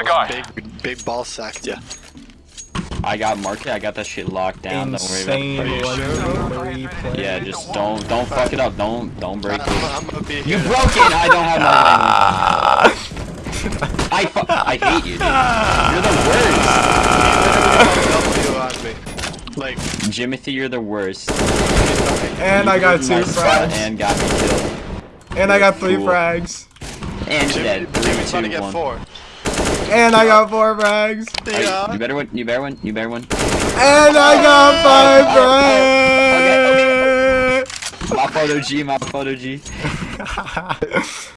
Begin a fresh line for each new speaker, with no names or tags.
A guy.
Big, big ball sacked ya.
I got market. I got that shit locked down.
Insane
Don't worry about it.
legendary.
Yeah, just don't don't fuck it up. Don't don't break it.
I'm gonna be
You
here.
broke it. I don't have my language. I fu- I hate you, dude. You're the
worst. Like,
worst. Jimothy, you're the worst.
And I got two frags.
And got me killed.
And I got three frags.
And
Jimmy,
dead. Three,
Jimmy's trying to get
one.
Four.
And I got four frags.
Yeah.
You better win. You better win. You better win.
And I got five frags.
My photo G. My photo G.